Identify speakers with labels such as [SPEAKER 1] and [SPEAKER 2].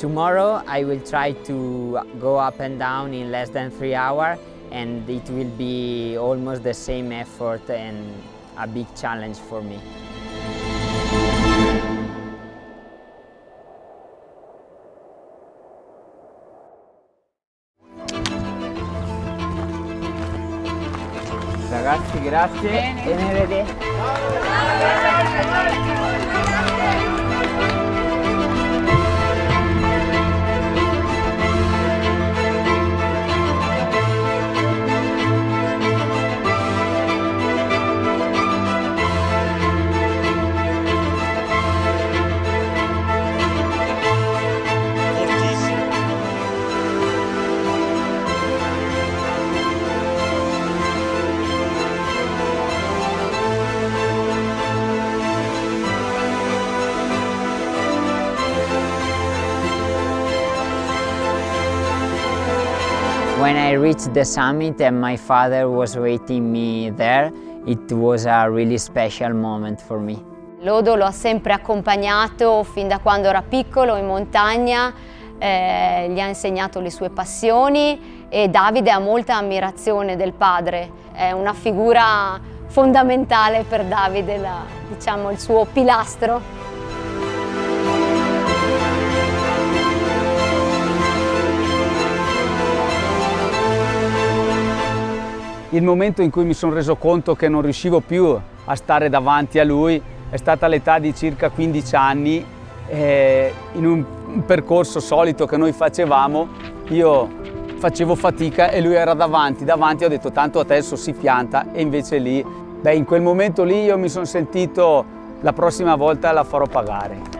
[SPEAKER 1] Tomorrow I will try to go up and down in less than three hours and it will be almost the same effort and a big challenge for me. Ragazzi grazie
[SPEAKER 2] Bene.
[SPEAKER 1] e When I reached the summit and my father was waiting me there, it was a really special moment for me.
[SPEAKER 2] Lodo lo ha sempre accompagnato fin da quando era piccolo in montagna, eh, gli ha insegnato le sue passioni e Davide ha molta ammirazione del padre, è una figura fondamentale per Davide, la- diciamo il suo pilastro.
[SPEAKER 3] Il momento in cui mi sono reso conto che non riuscivo più a stare davanti a lui è stata all'età di circa 15 anni, eh, in un percorso solito che noi facevamo, io facevo fatica e lui era davanti, davanti ho detto tanto adesso si pianta e invece lì, beh in quel momento lì io mi sono sentito la prossima volta la farò pagare.